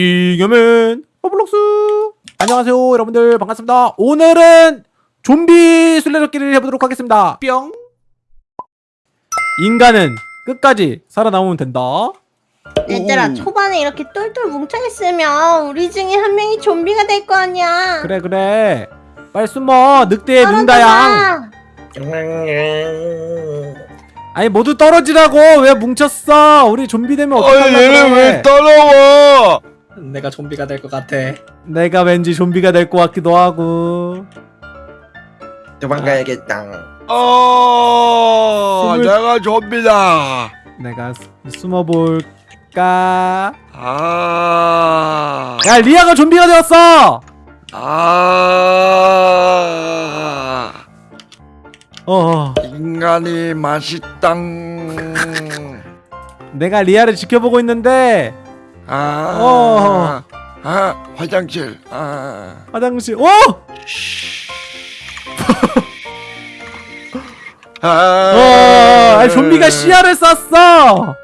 이겨면 로블록스. 안녕하세요 여러분들. 반갑습니다. 오늘은 좀비 술래잡기를 해보도록 하겠습니다. 뿅. 인간은 끝까지 살아남으면 된다. 얘들아 오. 초반에 이렇게 똘똘 뭉쳐있으면 우리 중에 한 명이 좀비가 될 거 아니야. 그래 그래. 빨리 숨어. 늑대 늑다양. 아니 모두 떨어지라고. 왜 뭉쳤어? 우리 좀비 되면 아 어떡하려고 얘네 그래? 왜 따라와? 내가 좀비가 될 것 같아. 내가 왠지 좀비가 될 것 같기도 하고 도망가야겠다. 아, 숨을- 내가 좀비다. 내가 수- 숨어볼까 아, 야 리아가 좀비가 되었어 아, 어 인간이 맛있당. 내가 리아를 지켜보고 있는데 아, 어. 아, 화장실. 아, 화장실 어! 아, 어! 아니 좀비가 시야를 쐈어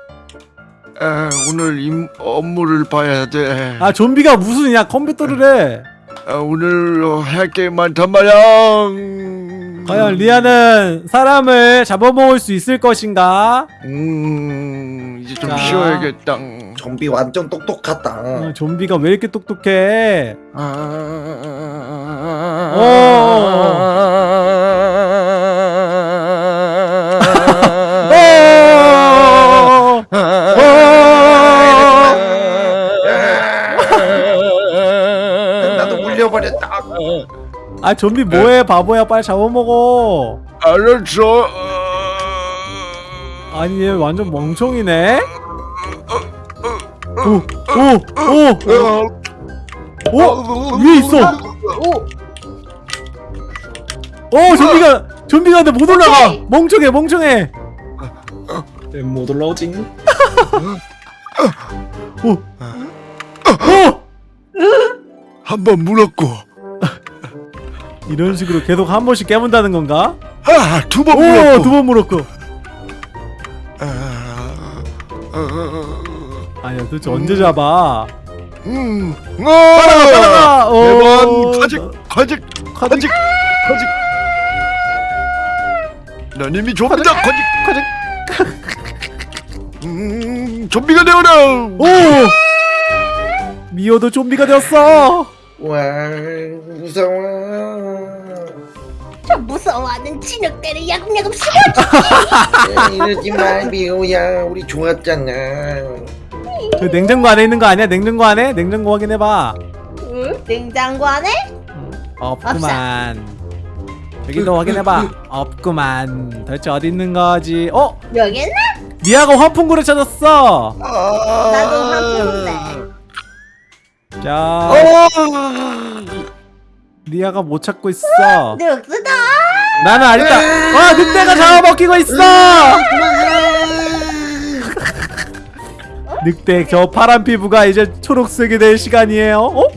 아, 오늘 임, 업무를 봐야 돼. 아 좀비가 무슨 야 컴퓨터를 해 아, 오늘 할게 많단 말이야. 과연 리아는 사람을 잡아먹을 수 있을 것인가 음, 이제 좀 자. 쉬어야겠다. 좀비 완전 똑똑하다. 어, 좀비가 왜 이렇게 똑똑해 어! 나도 물려버렸다. 아 좀비 뭐해 바보야 빨리 잡아먹어 알았어. 아니 얘 완전 멍청이네 오오오 오 오! 위에 있어 오 오 좀비가 좀비가 근데 못 올라가. 멍청해 멍청해 못 올라오지? 오! 한번 물었고, 이런 식으로 계속 한 번씩 깨문다는 건가? 아, 두 번 물었고. 오두 번 물었고 아, 어, 아니야 도대체 언제 잡아? 음, 따라가 아, 따라가 가직, 가직, 가직. 가직, 가직. 난 이미 좀비다, 가직. 가직 음, 좀비가 되어라. 오! 미호도 좀비가 되었어! 와 무서워. 저 무서워하는 진흙대를 야금야금 씹어 야, 이러지 마 미호야. 우리 좋았잖아. 저 냉장고 안에 있는 거 아니야? 냉장고 안에? 냉장고 확인해봐. 응? 냉장고 안에? 없구만. 여기도 확인해봐. 없구만. 도대체 어디 있는 거지? 어? 여기 있나? 리아가 화풍구를 찾았어. 나도 화분인데. 자. 어, 리아가 못 찾고 있어. 늑스다 나는 아직도 아 늑대가 잡아먹히고 있어. 늑대 저 파란 피부가 이제 초록색이 될 시간이에요. 어?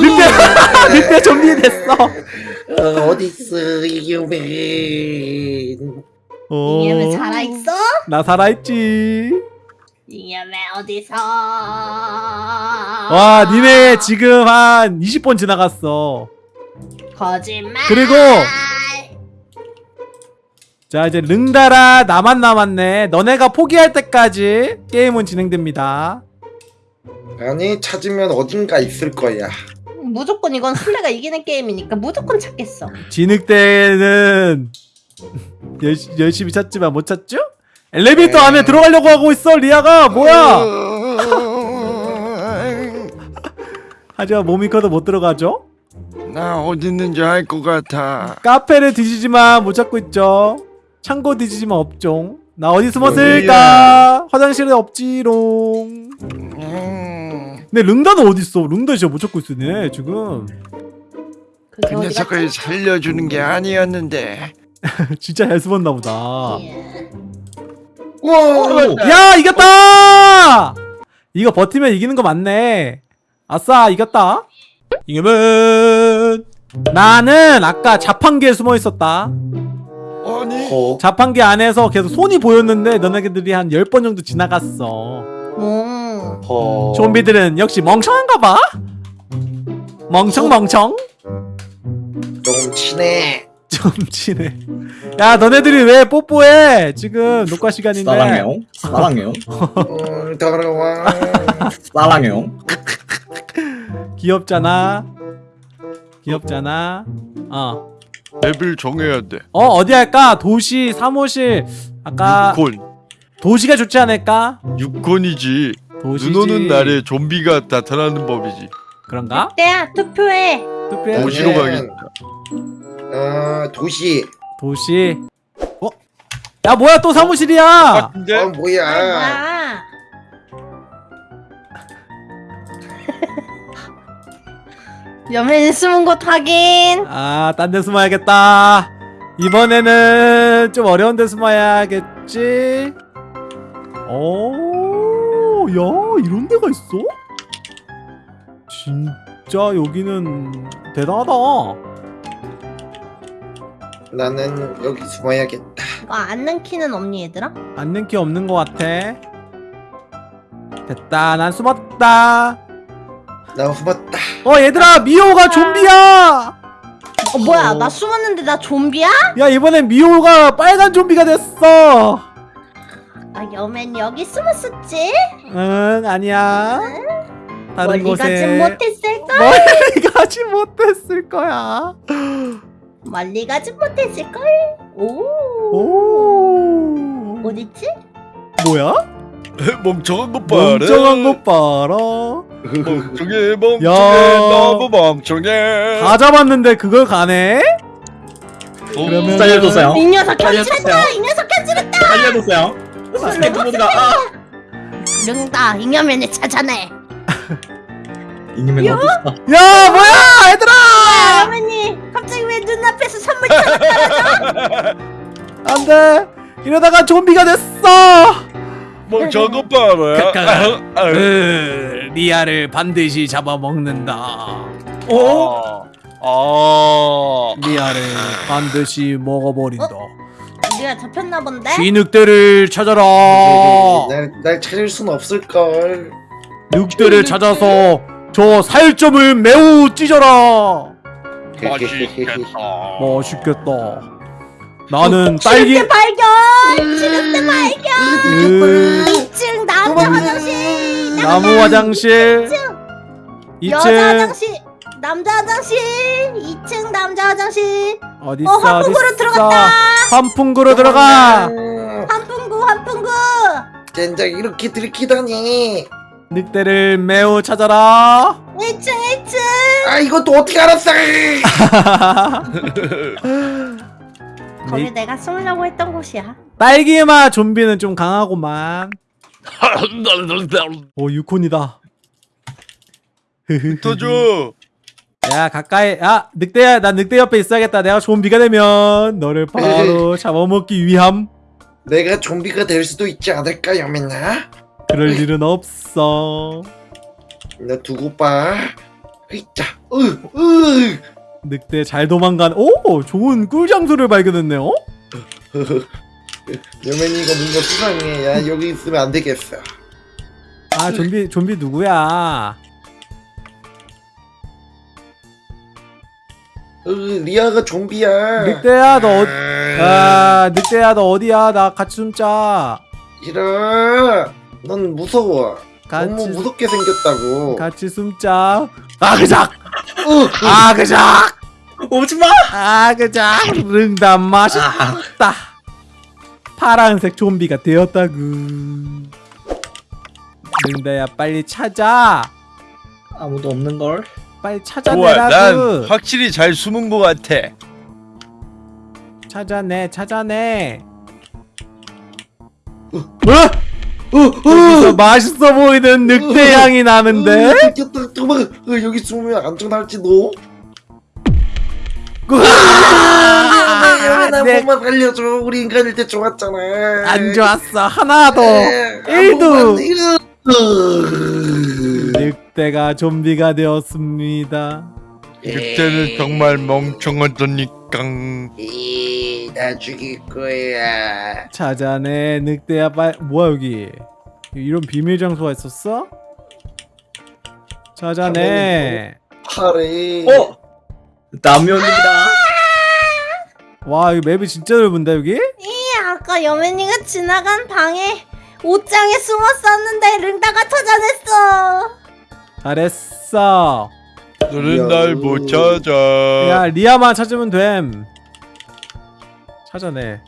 늑대 늑대 좀비 됐어. 어, 어디 있어 이유맨? 어, 이놈은 살아있어? 나 살아있지. 이놈은 어디서? 와 니네 지금 한 20번 지나갔어. 거짓말. 그리고 자 이제 릉다라 나만 남았네. 너네가 포기할 때까지 게임은 진행됩니다. 아니 찾으면 어딘가 있을 거야. 무조건 이건 술래가 이기는 게임이니까 무조건 찾겠어. 진흙대는 열, 열심히 찾지만 못 찾죠? 엘리베이터 안에 들어가려고 하고 있어 리아가. 뭐야? 하지만 몸이 커도 못 들어가죠? 나 어디 있는지 알 것 같아. 카페를 뒤지지만 못 찾고 있죠 창고 뒤지지만 없죠 나 어디 숨었을까? 화장실에 없지롱. 음, 근데 릉다는 어딨어? 릉다 진짜 못 찾고 있으네 지금. 그 녀석을 갔지? 살려주는 게 아니었는데. 진짜 잘 숨었나 보다. 예. 와, 야 이겼다! 이거 버티면 이기는 거 맞네. 아싸 이겼다. 이겨면 나는 아까 자판기에 숨어 있었다 아니 어, 자판기 안에서 계속 손이 보였는데 너네들이 한 10번 정도 지나갔어 음. 어... 좀비들은 역시 멍청한가 봐. 멍청 멍청. 좀 친해. 좀 치네. 야 너네들이 왜 뽀뽀해? 지금 녹화 시간인데. 사랑해요. 사랑해요. 어, 더러워. 사랑해요. 귀엽잖아. 귀엽잖아. 어. 맵을 정해야 돼. 어 어디 할까? 도시, 사무실. 아까 육콘. 도시가 좋지 않을까? 육콘이지. 도시지. 눈 오는 날에 좀비가 나타나는 법이지. 그런가? 때야 투표해. 투표해. 도시로 나는- 가겠다. 어, 도시. 도시. 어? 야 뭐야 또 사무실이야? 같은데? 어, 아 뭐야. 뭐 야? 여맨이 숨은 곳 확인. 아, 딴 데 숨어야겠다. 이번에는 좀 어려운 데 숨어야겠지? 오, 야, 이런 데가 있어? 진짜 여기는 대단하다. 나는 여기 숨어야겠다. 이거 앉는 키는 없니 얘들아? 앉는 키 없는 것 같아. 됐다, 난 숨었다. 나 숨었다. 어, 얘들아, 미호가 좀비야! 어 뭐야? 어. 나 숨었는데 나 좀비야? 야, 이번엔 미호가 빨간 좀비가 됐어! 아 여맨 여기 숨었었지? 응, 아니야. 다른 멀리 곳에. 가진 못했을까? 멀리 가지 못했을 거야. 멀리 가진 못했을 걸? 오. 오. 어딨지? 뭐야? 멍청한 것 봐라. 멍청한 것 봐라. 멍청해 멍청해 야. 너무 멍청해. 다 잡았는데 그걸 가네? 그러면- 살려줬어요. 이 녀석. 견질했다! 이 녀석 견질했다! 살려줬어요. 스케이트보드가 아! 능다 잉여맨을 찾아내 어디 있어? 야, 뭐야, 얘들아! 여맨이 갑자기 왜 눈앞에서 선물 찾아 안 돼. 이러다가 좀비가 됐어. 멍청한 것 봐라. 가까. 아, 으, 리아를 반드시 잡아먹는다. 어? 아. 리아를 반드시 먹어버린다. 우리가 잡혔나 본데? 쥐늑대를 찾아라. 날, 날 찾을 순 없을걸. 늑대를 찾아서 저 살점을 매우 찢어라. 맛있겠다. 맛있겠다. 나는 딸기. 지름대 발견! 지름대 발견! 으, 2층 남자 화장실! 나무 화장실. 여자 2층 화장실! 남자 화장실! 2층 남자 화장실! 어디 어? 환풍구로 어디 들어갔다! 환풍구로 들어가. 환풍구 환풍구! 젠장 이렇게 들키다니. 늑대를 매우 찾아라. 1층 1층! 아 이것도 어떻게 알았어? 거기 네. 내가 숨으려고 했던 곳이야 딸기마 좀비는 좀 강하고만. 오 유콘이다. 터줘. 야 가까이 야 늑대야 난 늑대 옆에 있어야겠다. 내가 좀비가 되면 너를 바로 잡아먹기 위함. 내가 좀비가 될 수도 있지 않을까 여맨아? 그럴 일은 없어. 나 두고 봐. 으이짜. 으, 으. 늑대 잘 도망간. 오 좋은 꿀 장소를 발견했네요. 여맨이가 뭔가 수상해. 야 여기 있으면 안 되겠어. 아 좀비 좀비 누구야? 으, 리아가 좀비야. 늑대야 너 어디? 아 늑대야 너 어디야? 나 같이 숨자. 싫어. 넌 무서워. 같이 너무 무섭게 생겼다고. 같이 숨자. 아 그작 으, 아 그작 오지 마! 아 그작 릉담 맛있다. 아, 파란색 좀비가 되었다구. 릉다야 빨리 찾아. 아무도 없는 걸. 빨리. 찾아내라구. 난 확실히 잘 숨은 것 같아. 찾아내 찾아내. 으, 어? 으, 여기서 으. 맛있어 보이는 늑대 향이 나는데? 으, 여기 숨으면 안전 할지도. 아, 나 내- 몸만 살려줘. 우리 인간일 때 좋았잖아. 안 좋았어 하나 더. 에, 일도. 한 번만 이르- 으. 늑대가 좀비가 되었습니다. 그때는 정말 멍청하더니까. 이, 나 죽일 거야. 찾아내 늑대야 빨 뭐야 여기? 이런 비밀 장소가 있었어? 찾아내. 파래. 어 남면입니다. 와, 이 맵이 진짜 넓은데 여기? 이 아까 여맨이가 지나간 방에 옷장에 숨었었는데 릉다가 찾아냈어. 잘했어. 너는 날 못 찾아. 야, 리아만 찾으면 됨. 찾아내.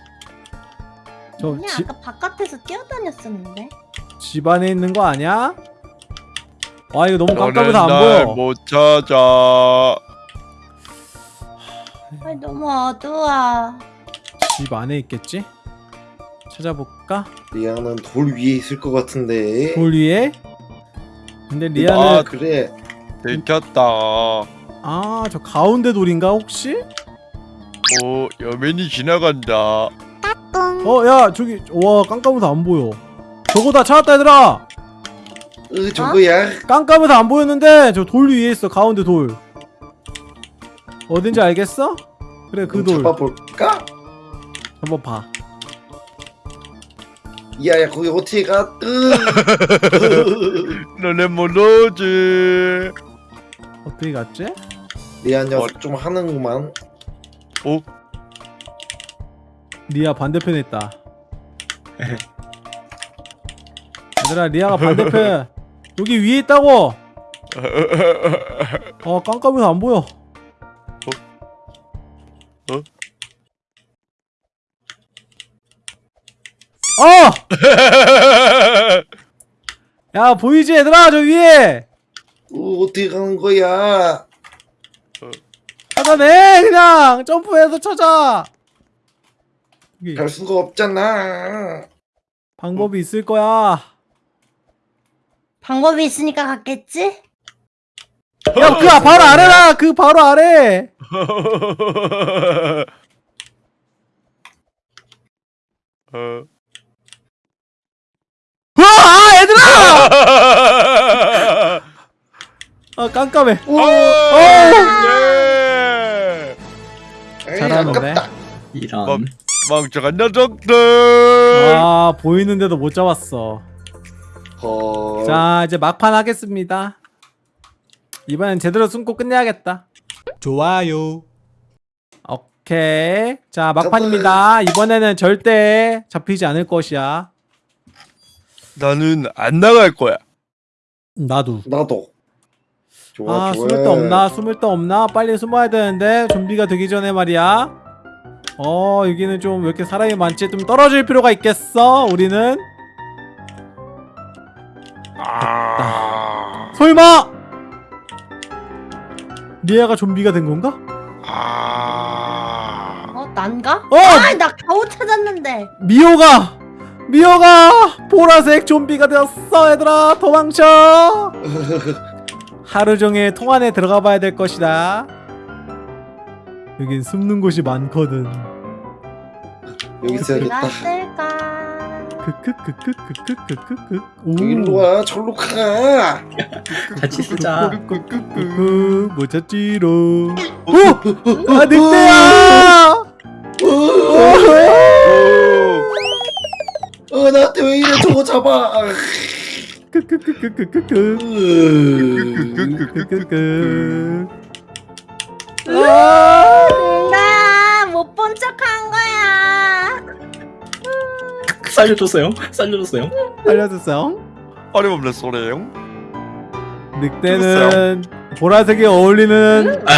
저 집, 아까 바깥에서 뛰어다녔었는데. 집 안에 있는 거 아니야? 와, 이거 너무 깜깜해서 안날 보여. 못 찾아. 아이 너무 어두워. 집 안에 있겠지? 찾아볼까? 리아는 돌 위에 있을 것 같은데. 돌 위에? 근데 아, 리아는 그래. 들켰다. 아, 저 가운데 돌인가 혹시? 어, 여맨이 지나간다. 어, 야, 저기 와, 깜깜해서 안 보여. 저거다 찾았다 얘들아. 으 저거야. 깜깜해서 안 보였는데 저 돌 위에 있어. 가운데 돌. 어딘지 알겠어? 그래, 그 돌. 잡아볼까? 한번 봐. 야야 거기 어떻게 가? 으. 너네 모르지. 어떻게 갔지? 리아 녀석 좀 하는구만. 어? 리아 반대편에 있다. 얘들아, 리아가 반대편. 여기 위에 있다고. 어, 깜깜해서 안 보여. 어! 야, 보이지 얘들아, 저 위에. 으 어떻게 가는 거야? 찾아내 그냥 점프해서 찾아. 갈 수가 없잖아. 방법이 있을 거야. 방법이 있으니까 갔겠지? 야, 그 바로 아래라. 그 바로 아래. 어. 와, 아, 얘들아! 아, 깜깜해. 오. 예! 하는데? 이런. 멈- 멍청한 녀석들. 아, 보이는데도 못 잡았어. 어. 자, 이제 막판 하겠습니다. 이번엔 제대로 숨고 끝내야겠다. 좋아요. 오케이. 자, 막판입니다. 이번에는 절대 잡히지 않을 것이야. 나는 안 나갈 거야. 나도. 나도. 좋아 아, 좋아. 숨을 데 없나? 숨을 데 없나? 빨리 숨어야 되는데 좀비가 되기 전에 말이야. 어, 여기는 좀 왜 이렇게 사람이 많지? 좀 떨어질 필요가 있겠어. 우리는 아. 설마 리아가 좀비가 된 건가? 아. 어 난가? 어! 아, 나 가오 찾았는데. 미호가 미호가 보라색 좀비가 되었어 얘들아 도망쳐 하루 종일 통 안에 들어가 봐야 될 것이다 여긴 숨는 곳이 많거든 여기 있어야겠다. 크크크크크크크크크 오 일로 와. 절로 가. 같이 쓰자. 못 찾지롱 오! 아 늑대야 어, 어 나한테 왜 이래 저거 잡아. 나못 본 척한 거야. 살려줬어요. 살려줬어요. 알려주세요 어림없는 소리요. 늑대는 보라색에 어울리는 아.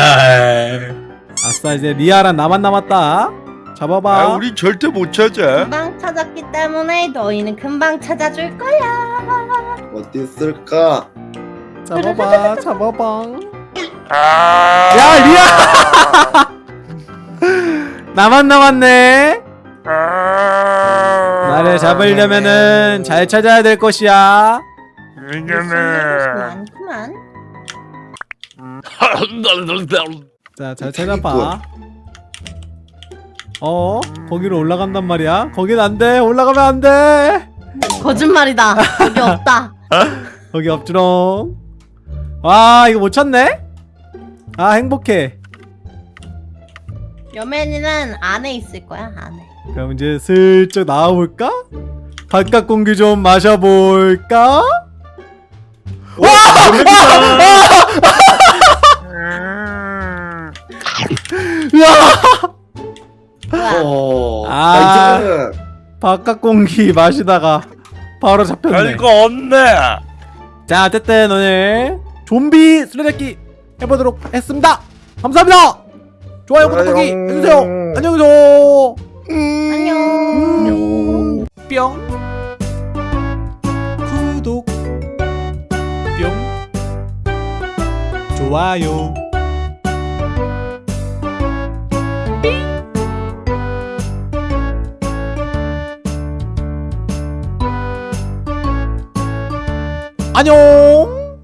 아싸 이제 리아랑 나만 남았다 잡아봐 아, 우리 절대 못 찾아. 금방 찾았기 때문에 너희는 금방 찾아줄 거야. 어디 있을까? 잡아봐 잡아봐 아. 야 리아 나만 남았네 아. 나를 잡으려면은 잘 찾아야 될 것이야 왜냐면. 많구만. 자잘 찾아봐 어 거기로 올라간단 말이야 거긴 안돼 올라가면 안돼 거짓말이다. 여기 없다. 거기 없지롱 와 이거 못 찾네 아 행복해 여맨이는 안에 있을 거야. 안에. 그럼 이제 슬쩍 나와볼까? 바깥 공기 좀 마셔볼까? 으아! 어. 아. nice. 바깥 공기 마시다가 바로 잡혔네. 별거 없네. 자, 어쨌든 오늘 좀비 술래잡기 해보도록 했습니다. 감사합니다. 좋아요, 구독하기. 해주세요. 안녕히 계세요. 안녕. 음, 뿅. 구독. 뿅. 좋아요. 안녕.